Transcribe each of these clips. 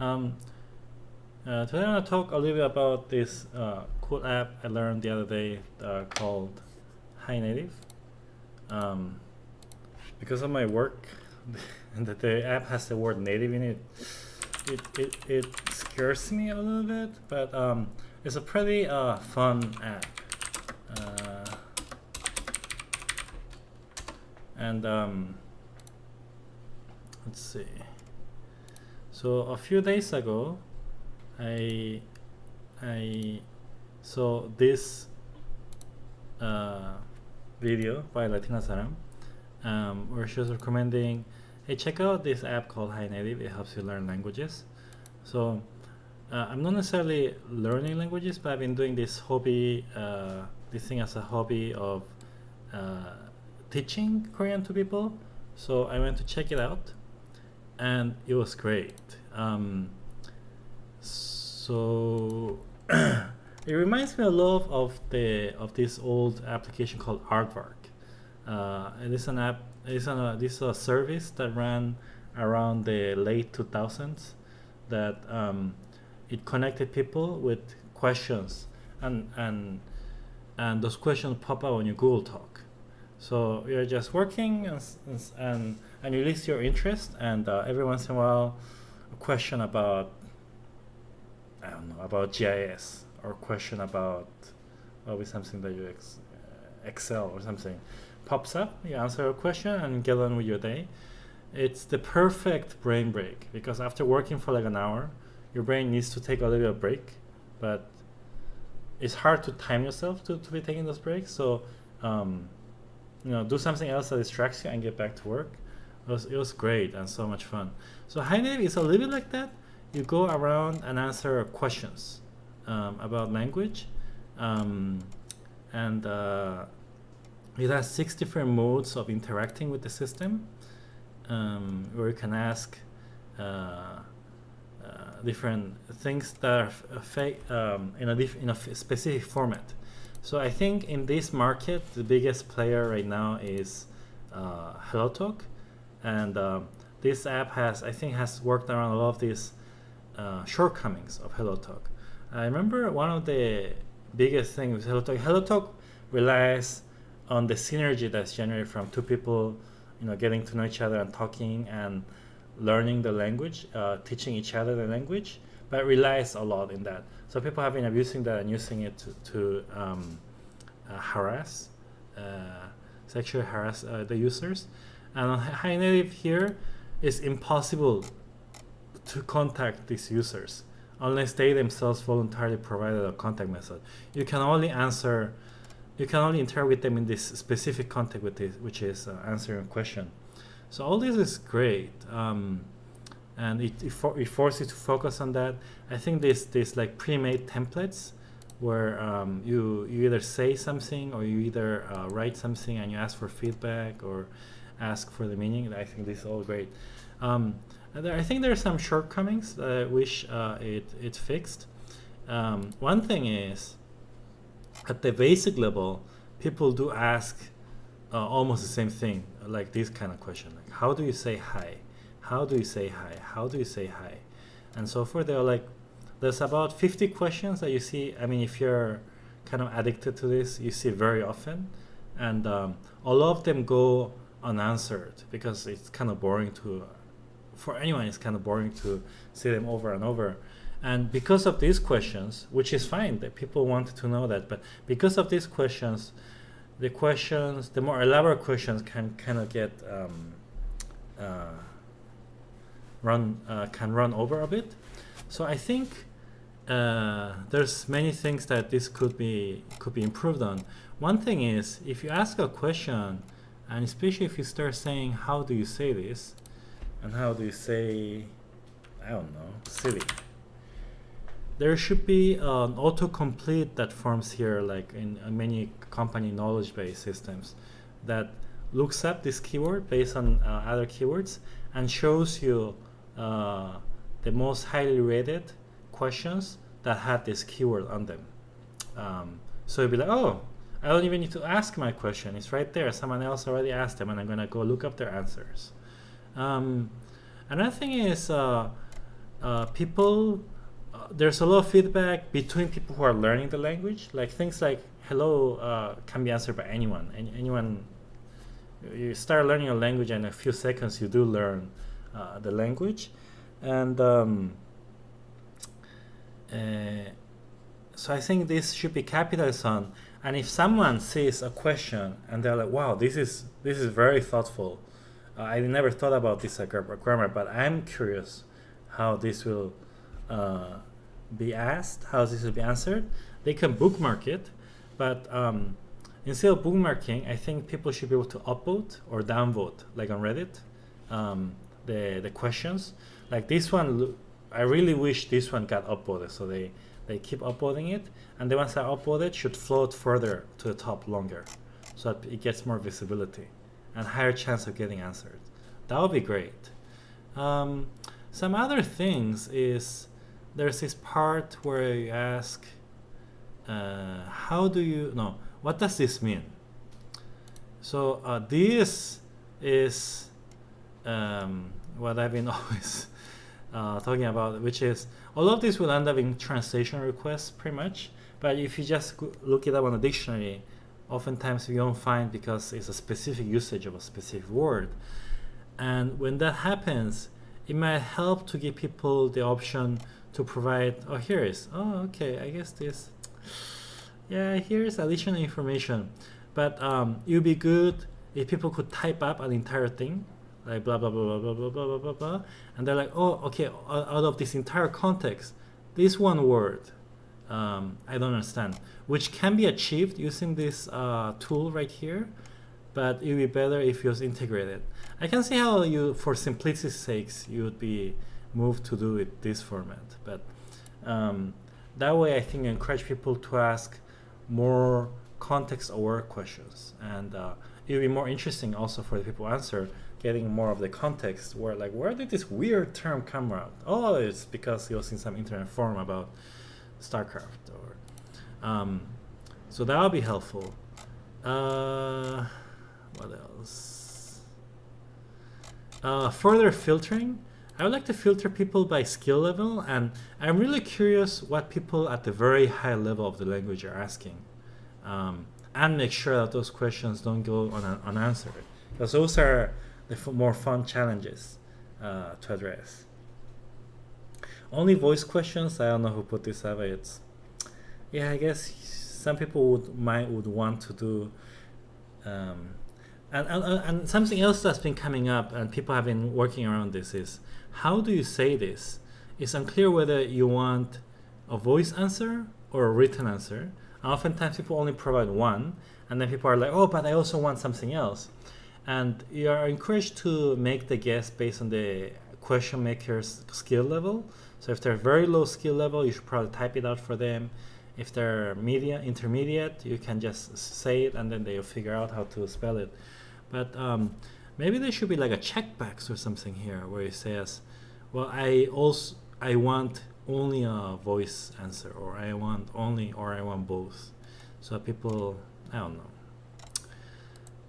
Um, uh, today I'm going to talk a little bit about this uh, cool app I learned the other day uh, called Hi Native. Um, because of my work, and that the app has the word native in it, it, it, it scares me a little bit, but um, it's a pretty uh, fun app. Uh, and um, let's see. So a few days ago, I I saw this uh, video by Latina Saram, um, where she was recommending, hey, check out this app called Hi Native. It helps you learn languages. So uh, I'm not necessarily learning languages, but I've been doing this hobby, uh, this thing as a hobby of uh, teaching Korean to people. So I went to check it out, and it was great. Um, so it reminds me a lot of the of this old application called Aardvark. Uh, it is an app. It's an, this is a service that ran around the late 2000s that um, it connected people with questions and and and those questions pop up on your Google Talk. So you're just working and and, and you list your interest and uh, every once in a while a question about I don't know about GIS or question about maybe something that you ex uh, excel or something pops up. You answer a question and get on with your day. It's the perfect brain break because after working for like an hour your brain needs to take a little break but it's hard to time yourself to, to be taking those breaks. So um, you know do something else that distracts you and get back to work. It was, it was great and so much fun. So Hi Native is a little bit like that. You go around and answer questions um, about language um, and uh, it has six different modes of interacting with the system um, where you can ask uh, uh, different things that are um, in, a in a specific format. So I think in this market, the biggest player right now is uh, HelloTalk, and uh, this app has, I think, has worked around a lot of these uh, shortcomings of HelloTalk. I remember one of the biggest things with HelloTalk. HelloTalk relies on the synergy that's generated from two people, you know, getting to know each other and talking and learning the language, uh, teaching each other the language, but relies a lot in that. So people have been abusing that and using it to, to um, uh, harass, uh, sexually harass uh, the users. And on Hi Native here, it's impossible to contact these users unless they themselves voluntarily provided a contact method. You can only answer you can only interact with them in this specific context with this, which is uh, answering a question. So all this is great, um, and it, it, for, it, forces you to focus on that. I think this this like pre-made templates where um, you you either say something or you either uh, write something and you ask for feedback or ask for the meaning. I think this is all great. Um, there, I think there are some shortcomings that I wish uh, it it fixed. Um, one thing is at the basic level, people do ask uh, almost the same thing, like this kind of question, like how do you say hi? How do you say hi? How do you say hi? And so forth. They're like, there's about 50 questions that you see. I mean, if you're kind of addicted to this, you see very often, and um, a lot of them go unanswered because it's kind of boring to, for anyone, it's kind of boring to see them over and over. And because of these questions, which is fine that people wanted to know that, but because of these questions, the questions, the more elaborate questions can kind of get um, uh, run, uh, can run over a bit. So I think uh, there's many things that this could be could be improved on. One thing is if you ask a question, and especially if you start saying how do you say this, and how do you say, I don't know, silly there should be an autocomplete that forms here like in many company knowledge base systems that looks up this keyword based on uh, other keywords and shows you uh, the most highly rated questions that had this keyword on them. Um, so you'd be like, oh, I don't even need to ask my question. It's right there. Someone else already asked them, and I'm going to go look up their answers. Um, another thing is uh, uh, people uh, there's a lot of feedback between people who are learning the language like things like hello uh, can be answered by anyone. And anyone you start learning a language and in a few seconds you do learn uh, the language. And um, uh, so I think this should be capitalized on. And if someone sees a question and they're like wow this is this is very thoughtful. Uh, I never thought about this grammar but I'm curious how this will uh, be asked how this will be answered they can bookmark it but um, instead of bookmarking, I think people should be able to upvote or downvote, like on Reddit, um, the the questions. Like this one, I really wish this one got upvoted, so they they keep upvoting it, and the ones that upvoted should float further to the top longer, so that it gets more visibility and higher chance of getting answered. That would be great. Um, some other things is there's this part where you ask, uh, how do you no what does this mean? So uh, this is um, what I've been always uh, talking about, which is all of this will end up in translation requests pretty much. But if you just look it up on a dictionary, oftentimes you don't find because it's a specific usage of a specific word. And when that happens, it might help to give people the option to provide, oh, here is, oh, okay, I guess this yeah, here's additional information. But um, it would be good if people could type up an entire thing, like blah, blah, blah, blah, blah, blah, blah, blah, blah, and they're like, oh, okay, out of this entire context, this one word, um, I don't understand, which can be achieved using this uh, tool right here, but it would be better if it was integrated. I can see how you, for simplicity's sakes, you would be moved to do it this format, but um, that way I think encourage people to ask more context-aware questions, and uh, it'll be more interesting also for the people answer, getting more of the context. Where like, where did this weird term come out? Oh, it's because he was in some internet forum about StarCraft, or um, so that'll be helpful. Uh, what else? Uh, further filtering. I would like to filter people by skill level, and I'm really curious what people at the very high level of the language are asking. Um, and make sure that those questions don't go un unanswered. Because those are the more fun challenges uh, to address. Only voice questions, I don't know who put this up, it's, yeah, I guess some people would might would want to do um, and, and, uh, and something else that's been coming up and people have been working around this is how do you say this? It's unclear whether you want a voice answer or a written answer. oftentimes people only provide one, and then people are like, oh, but I also want something else. And you are encouraged to make the guess based on the question maker's skill level. So if they're very low skill level, you should probably type it out for them. If they're media intermediate, you can just say it and then they'll figure out how to spell it. But um, maybe there should be like a checkbox or something here where it says, well, I also I want only a voice answer, or I want only, or I want both. So people, I don't know.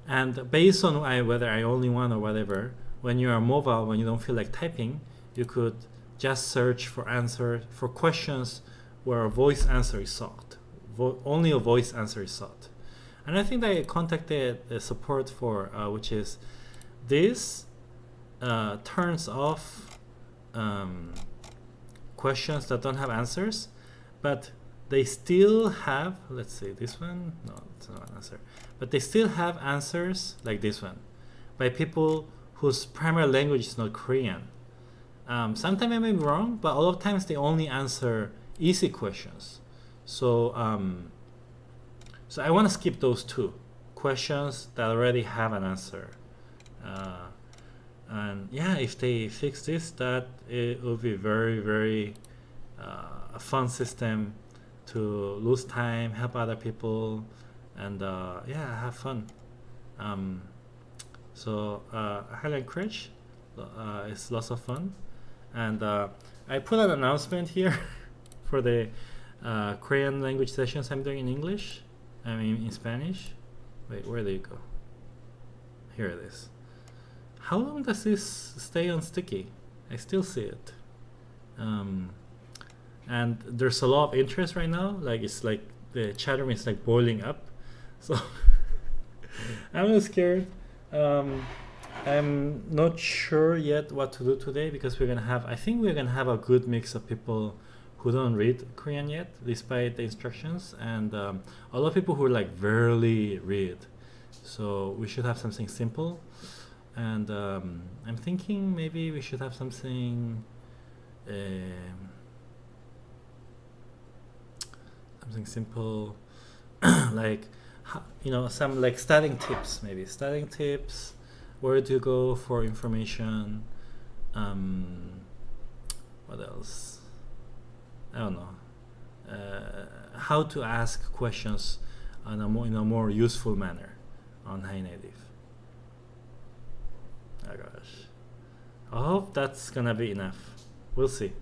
And based on I, whether I only want or whatever, when you are mobile, when you don't feel like typing, you could just search for answer for questions where a voice answer is sought. Vo only a voice answer is sought. And I think they contacted the support for, uh, which is this uh, turns off um, questions that don't have answers, but they still have, let's see, this one, no, it's not an answer, but they still have answers like this one by people whose primary language is not Korean. Um, sometimes I may be wrong, but a lot of times they only answer easy questions. So, um, so I want to skip those two questions that already have an answer. Uh, and yeah if they fix this that it will be very very uh, a fun system to lose time help other people and uh, yeah have fun. Um, so uh, highly encourage uh, it's lots of fun. And uh, I put an announcement here for the uh, Korean language sessions I'm doing in English I mean in Spanish wait where do you go here it is how long does this stay on sticky? I still see it. Um, and there's a lot of interest right now. Like it's like the chat room is like boiling up. So I'm a little scared. Um, I'm not sure yet what to do today because we're gonna have. I think we're gonna have a good mix of people don't read Korean yet, despite the instructions, and um, a lot of people who like barely read. So we should have something simple, and um, I'm thinking maybe we should have something. Um, something simple like you know some like studying tips maybe studying tips where to go for information um, what else i don't know. Uh, how to ask questions in a more in a more useful manner on Hi Native. Oh gosh. I hope that's gonna be enough. We'll see